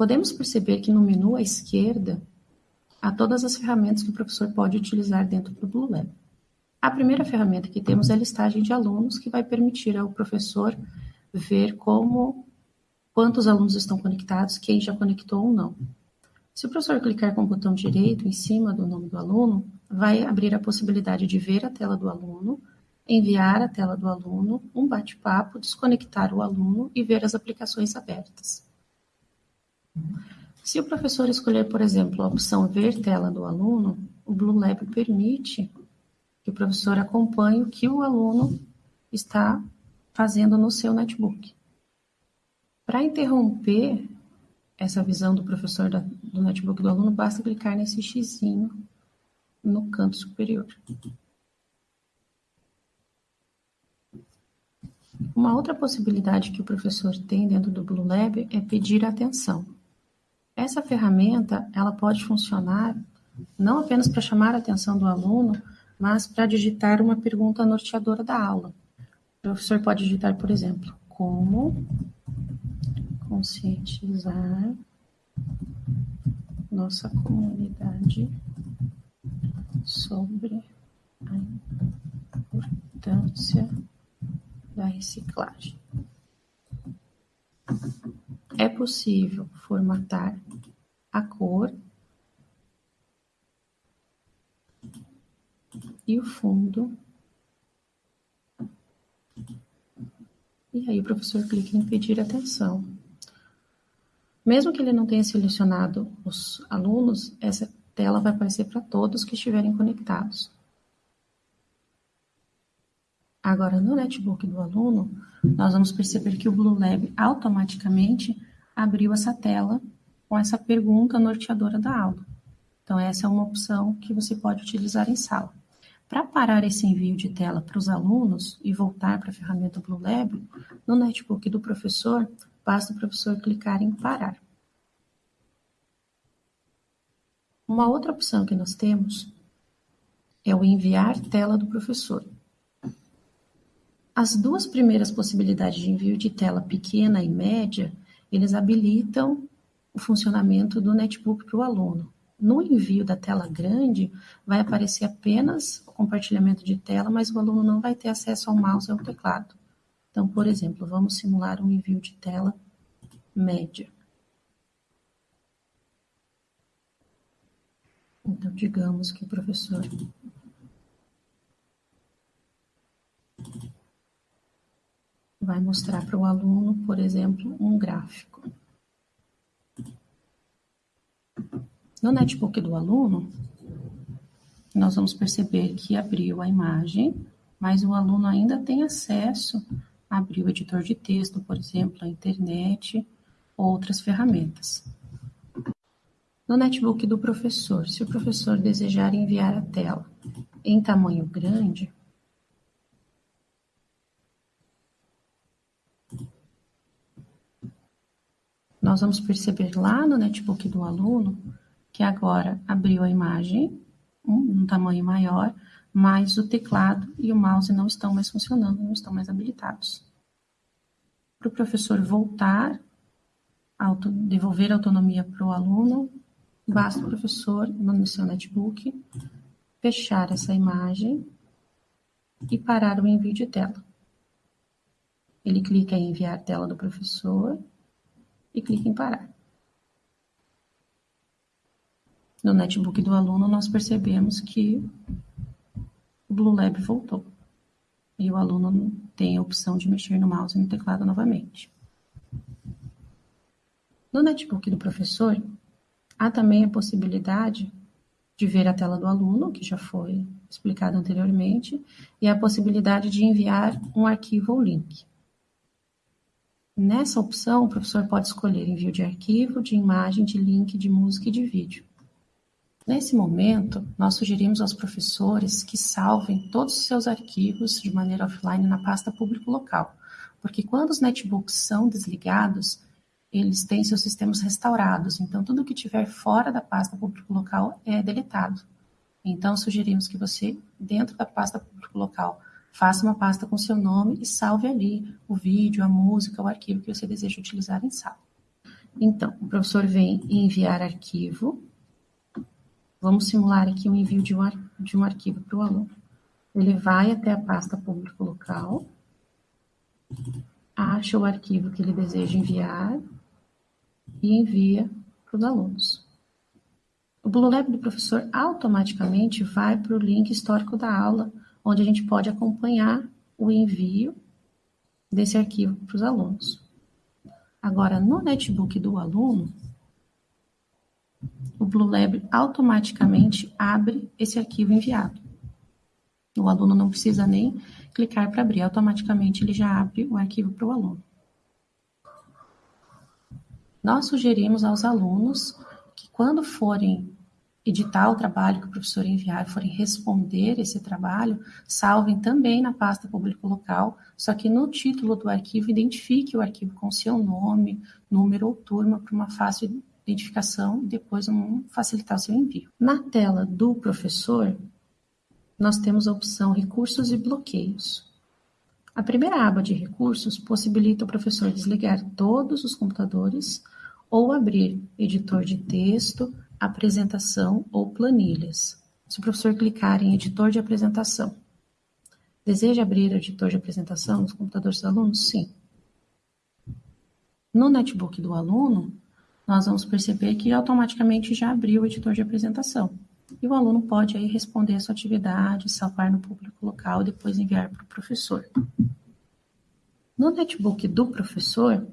Podemos perceber que no menu à esquerda há todas as ferramentas que o professor pode utilizar dentro do Blue Lab. A primeira ferramenta que temos é a listagem de alunos, que vai permitir ao professor ver como quantos alunos estão conectados, quem já conectou ou não. Se o professor clicar com o botão direito em cima do nome do aluno, vai abrir a possibilidade de ver a tela do aluno, enviar a tela do aluno, um bate-papo, desconectar o aluno e ver as aplicações abertas. Se o professor escolher, por exemplo, a opção Ver tela do aluno, o Blue Lab permite que o professor acompanhe o que o aluno está fazendo no seu netbook. Para interromper essa visão do professor da, do notebook do aluno, basta clicar nesse xizinho no canto superior. Uma outra possibilidade que o professor tem dentro do Blue Lab é pedir atenção. Essa ferramenta ela pode funcionar não apenas para chamar a atenção do aluno, mas para digitar uma pergunta norteadora da aula. O professor pode digitar, por exemplo, como conscientizar nossa comunidade sobre a importância da reciclagem. É possível formatar a cor e o fundo. E aí o professor clica em pedir atenção. Mesmo que ele não tenha selecionado os alunos, essa tela vai aparecer para todos que estiverem conectados. Agora, no netbook do aluno, nós vamos perceber que o Blue Lab automaticamente abriu essa tela com essa pergunta norteadora da aula. Então, essa é uma opção que você pode utilizar em sala. Para parar esse envio de tela para os alunos e voltar para a ferramenta Blue Lab, no netbook do professor, Basta o professor clicar em parar. Uma outra opção que nós temos é o enviar tela do professor. As duas primeiras possibilidades de envio de tela pequena e média, eles habilitam o funcionamento do netbook para o aluno. No envio da tela grande, vai aparecer apenas o compartilhamento de tela, mas o aluno não vai ter acesso ao mouse e ao teclado. Então, por exemplo, vamos simular um envio de tela média. Então, digamos que o professor vai mostrar para o aluno, por exemplo, um gráfico. No netbook do aluno, nós vamos perceber que abriu a imagem, mas o aluno ainda tem acesso abrir o editor de texto, por exemplo, a internet, outras ferramentas. No netbook do professor, se o professor desejar enviar a tela em tamanho grande, nós vamos perceber lá no netbook do aluno que agora abriu a imagem, um, um tamanho maior, mas o teclado e o mouse não estão mais funcionando, não estão mais habilitados. Para o professor voltar, auto, devolver autonomia para o aluno, basta o professor, no seu netbook, fechar essa imagem e parar o envio de tela. Ele clica em enviar tela do professor e clica em parar. No netbook do aluno, nós percebemos que o Blue Lab voltou. E o aluno tem a opção de mexer no mouse e no teclado novamente. No netbook do professor, há também a possibilidade de ver a tela do aluno, que já foi explicado anteriormente, e a possibilidade de enviar um arquivo ou link. Nessa opção, o professor pode escolher envio de arquivo, de imagem, de link, de música e de vídeo. Nesse momento, nós sugerimos aos professores que salvem todos os seus arquivos de maneira offline na pasta público local, porque quando os netbooks são desligados, eles têm seus sistemas restaurados, então tudo que tiver fora da pasta público local é deletado. Então, sugerimos que você, dentro da pasta público local, faça uma pasta com seu nome e salve ali o vídeo, a música, o arquivo que você deseja utilizar em sala. Então, o professor vem enviar arquivo. Vamos simular aqui o envio de um, de um arquivo para o aluno. Ele vai até a pasta público local, acha o arquivo que ele deseja enviar e envia para os alunos. O Blue Lab do professor automaticamente vai para o link histórico da aula, onde a gente pode acompanhar o envio desse arquivo para os alunos. Agora, no netbook do aluno, o Blue Lab automaticamente abre esse arquivo enviado. O aluno não precisa nem clicar para abrir, automaticamente ele já abre o arquivo para o aluno. Nós sugerimos aos alunos que quando forem editar o trabalho que o professor enviar, forem responder esse trabalho, salvem também na pasta público local, só que no título do arquivo identifique o arquivo com seu nome, número ou turma para uma fácil identificação e depois facilitar o seu envio. Na tela do professor, nós temos a opção recursos e bloqueios. A primeira aba de recursos possibilita o professor desligar todos os computadores ou abrir editor de texto, apresentação ou planilhas. Se o professor clicar em editor de apresentação, deseja abrir editor de apresentação nos computadores dos alunos? Sim. No netbook do aluno, nós vamos perceber que automaticamente já abriu o editor de apresentação. E o aluno pode aí responder a sua atividade, salvar no público local depois enviar para o professor. No netbook do professor,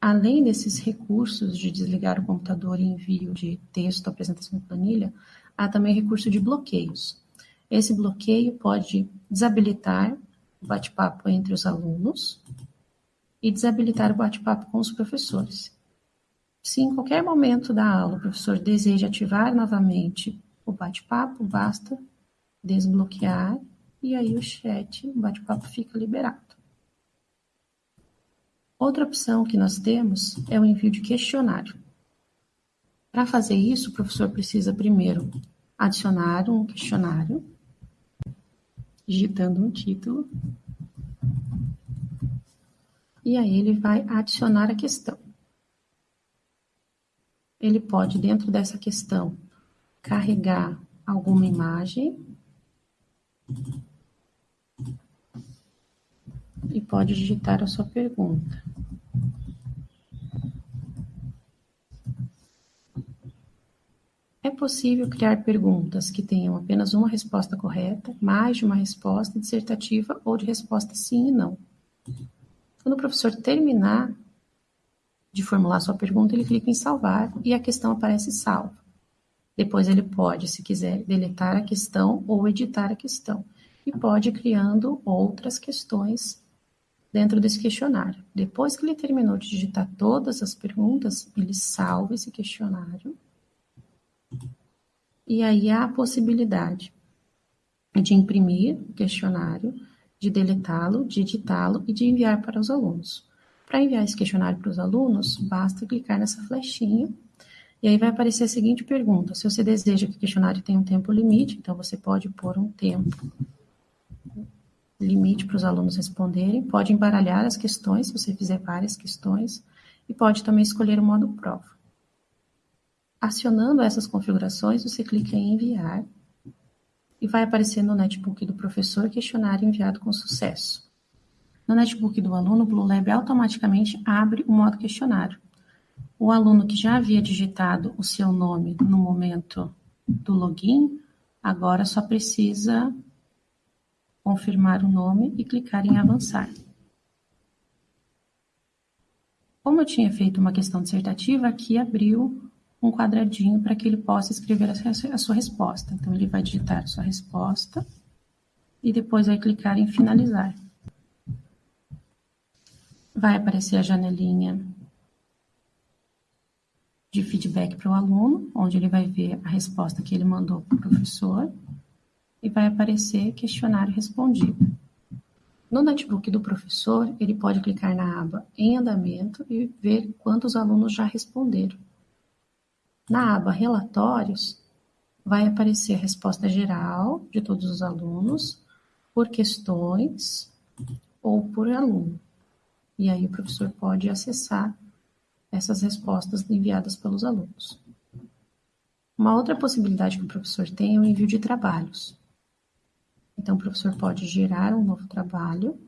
Além desses recursos de desligar o computador e envio de texto, apresentação planilha, há também recurso de bloqueios. Esse bloqueio pode desabilitar o bate-papo entre os alunos e desabilitar o bate-papo com os professores. Se em qualquer momento da aula o professor deseja ativar novamente o bate-papo, basta desbloquear e aí o chat, o bate-papo fica liberado. Outra opção que nós temos é o envio de questionário. Para fazer isso, o professor precisa primeiro adicionar um questionário, digitando um título, e aí ele vai adicionar a questão. Ele pode, dentro dessa questão, carregar alguma imagem e pode digitar a sua pergunta. É possível criar perguntas que tenham apenas uma resposta correta, mais de uma resposta dissertativa ou de resposta sim e não. Quando o professor terminar de formular sua pergunta, ele clica em salvar e a questão aparece salva. Depois ele pode, se quiser, deletar a questão ou editar a questão. E pode ir criando outras questões dentro desse questionário. Depois que ele terminou de digitar todas as perguntas, ele salva esse questionário. E aí há a possibilidade de imprimir o questionário, de deletá-lo, de editá-lo e de enviar para os alunos. Para enviar esse questionário para os alunos, basta clicar nessa flechinha. E aí vai aparecer a seguinte pergunta: se você deseja que o questionário tenha um tempo limite, então você pode pôr um tempo limite para os alunos responderem, pode embaralhar as questões, se você fizer várias questões, e pode também escolher o modo prova. Acionando essas configurações, você clica em enviar. E vai aparecer no netbook do professor questionário enviado com sucesso. No netbook do aluno, o Blue Lab automaticamente abre o modo questionário. O aluno que já havia digitado o seu nome no momento do login, agora só precisa confirmar o nome e clicar em avançar. Como eu tinha feito uma questão dissertativa, aqui abriu um quadradinho para que ele possa escrever a sua resposta. Então, ele vai digitar sua resposta e depois vai clicar em finalizar. Vai aparecer a janelinha de feedback para o aluno, onde ele vai ver a resposta que ele mandou para o professor e vai aparecer questionário respondido. No notebook do professor, ele pode clicar na aba em andamento e ver quantos alunos já responderam. Na aba relatórios, vai aparecer a resposta geral de todos os alunos, por questões ou por aluno. E aí o professor pode acessar essas respostas enviadas pelos alunos. Uma outra possibilidade que o professor tem é o envio de trabalhos. Então, o professor pode gerar um novo trabalho.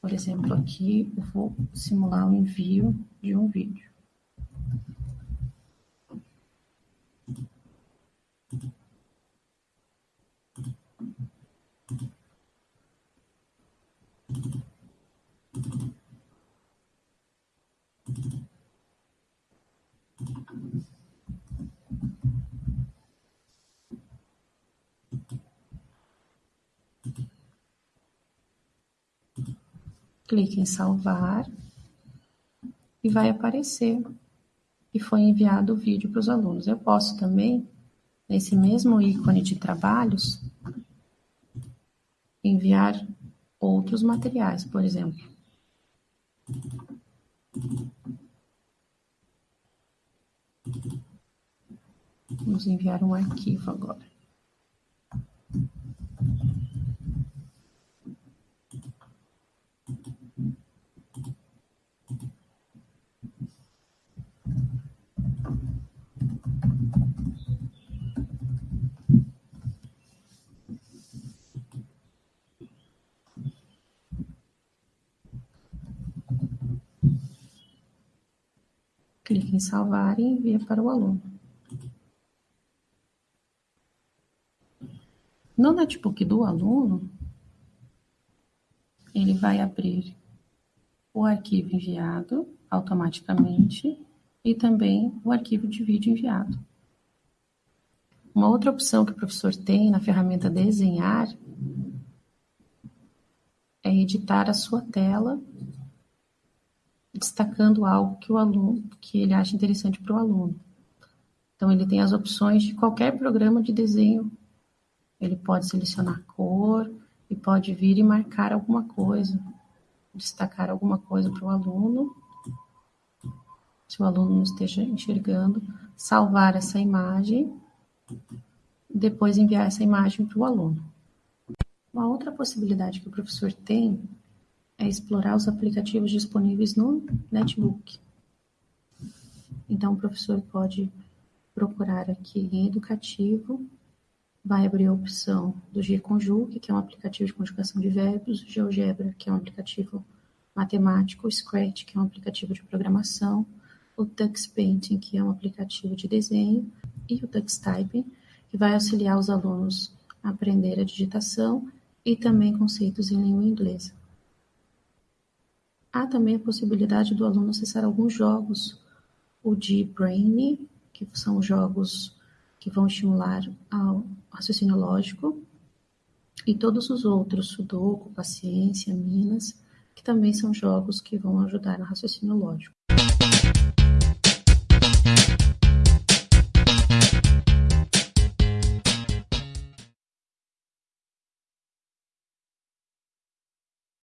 Por exemplo, aqui eu vou simular o envio de um vídeo. Clique em salvar e vai aparecer que foi enviado o vídeo para os alunos. Eu posso também, nesse mesmo ícone de trabalhos, enviar outros materiais, por exemplo. Vamos enviar um arquivo agora. clique em salvar e envia para o aluno. No notebook do aluno, ele vai abrir o arquivo enviado automaticamente e também o arquivo de vídeo enviado. Uma outra opção que o professor tem na ferramenta Desenhar é editar a sua tela destacando algo que o aluno, que ele acha interessante para o aluno. Então, ele tem as opções de qualquer programa de desenho. Ele pode selecionar cor e pode vir e marcar alguma coisa, destacar alguma coisa para o aluno. Se o aluno não esteja enxergando, salvar essa imagem, depois enviar essa imagem para o aluno. Uma outra possibilidade que o professor tem é explorar os aplicativos disponíveis no netbook. Então, o professor pode procurar aqui em educativo, vai abrir a opção do GConjugue, que é um aplicativo de conjugação de verbos, GeoGebra, que é um aplicativo matemático, Scratch, que é um aplicativo de programação, o Tux Painting, que é um aplicativo de desenho, e o Tux Typing, que vai auxiliar os alunos a aprender a digitação e também conceitos em língua inglesa. Há também a possibilidade do aluno acessar alguns jogos, o de Brainy, que são jogos que vão estimular ao raciocínio lógico, e todos os outros, Sudoku, Paciência, Minas, que também são jogos que vão ajudar no raciocínio lógico.